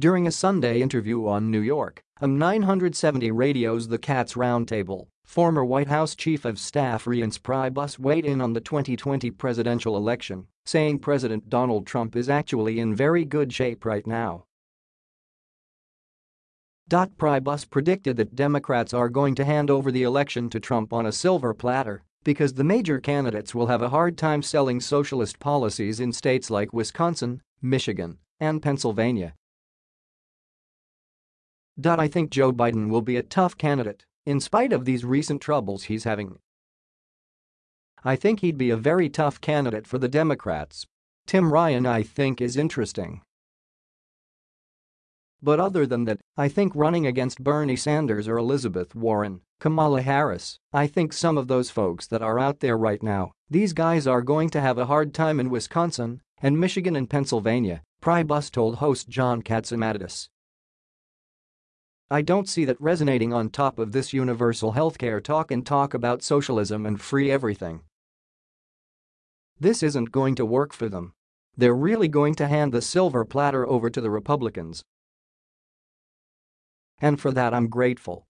During a Sunday interview on New York, AM 970 radio's The Cats Roundtable, former White House Chief of Staff Reince Priebus weighed in on the 2020 presidential election, saying President Donald Trump is actually in very good shape right now. Priebus predicted that Democrats are going to hand over the election to Trump on a silver platter because the major candidates will have a hard time selling socialist policies in states like Wisconsin, Michigan, and Pennsylvania. I think Joe Biden will be a tough candidate, in spite of these recent troubles he's having. I think he'd be a very tough candidate for the Democrats. Tim Ryan I think is interesting. But other than that, I think running against Bernie Sanders or Elizabeth Warren, Kamala Harris, I think some of those folks that are out there right now, these guys are going to have a hard time in Wisconsin and Michigan and Pennsylvania, Priebus told host John Catsimatidis. I don't see that resonating on top of this universal healthcare talk and talk about socialism and free everything. This isn't going to work for them. They're really going to hand the silver platter over to the Republicans. And for that I'm grateful.